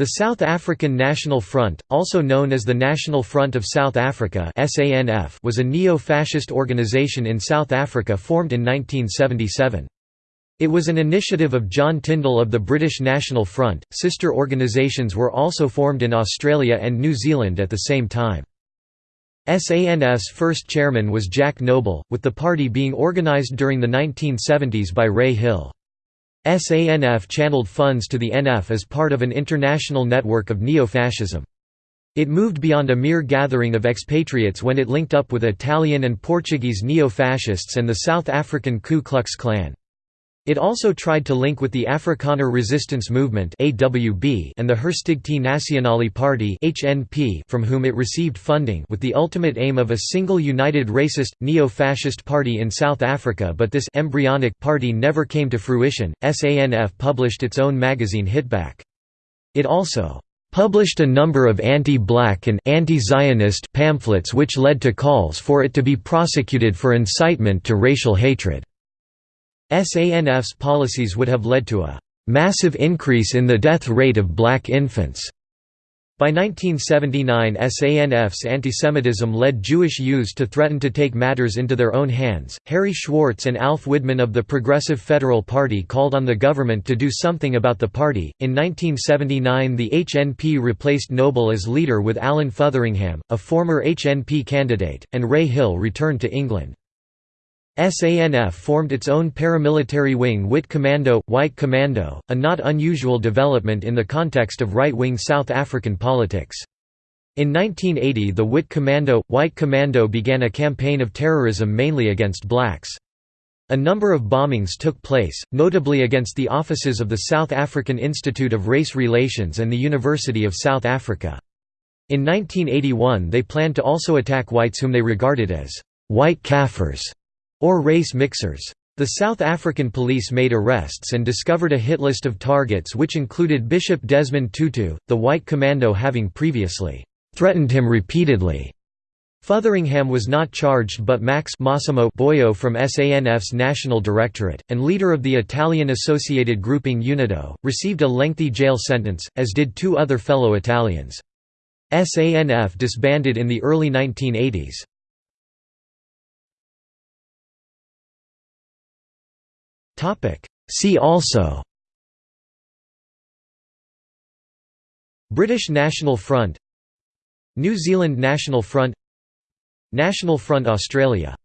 The South African National Front, also known as the National Front of South Africa was a neo-fascist organisation in South Africa formed in 1977. It was an initiative of John Tyndall of the British National Front. Sister organisations were also formed in Australia and New Zealand at the same time. SANF's first chairman was Jack Noble, with the party being organised during the 1970s by Ray Hill. SANF channeled funds to the NF as part of an international network of neo-fascism. It moved beyond a mere gathering of expatriates when it linked up with Italian and Portuguese neo-fascists and the South African Ku Klux Klan. It also tried to link with the Afrikaner Resistance Movement and the Herstigte Nasionale Party from whom it received funding with the ultimate aim of a single united racist, neo-fascist party in South Africa but this embryonic party never came to fruition. SANF published its own magazine Hitback. It also published a number of anti-black and anti-Zionist pamphlets which led to calls for it to be prosecuted for incitement to racial hatred. SANF's policies would have led to a massive increase in the death rate of black infants. By 1979 SANF's antisemitism led Jewish youths to threaten to take matters into their own hands. Harry Schwartz and Alf Widman of the Progressive Federal Party called on the government to do something about the party. In 1979 the HNP replaced Noble as leader with Alan Fotheringham, a former HNP candidate, and Ray Hill returned to England. SANF formed its own paramilitary wing Wit Kommando, White Commando, a not unusual development in the context of right-wing South African politics. In 1980 the Wit Kommando, White Commando began a campaign of terrorism mainly against blacks. A number of bombings took place, notably against the offices of the South African Institute of Race Relations and the University of South Africa. In 1981 they planned to also attack whites whom they regarded as «white Kafirs» or race mixers. The South African police made arrests and discovered a hit list of targets which included Bishop Desmond Tutu, the white commando having previously threatened him repeatedly. Fotheringham was not charged but Max Massimo Boyo from SANF's National Directorate, and leader of the Italian associated grouping UNIDO, received a lengthy jail sentence, as did two other fellow Italians. SANF disbanded in the early 1980s. See also British National Front New Zealand National Front National Front Australia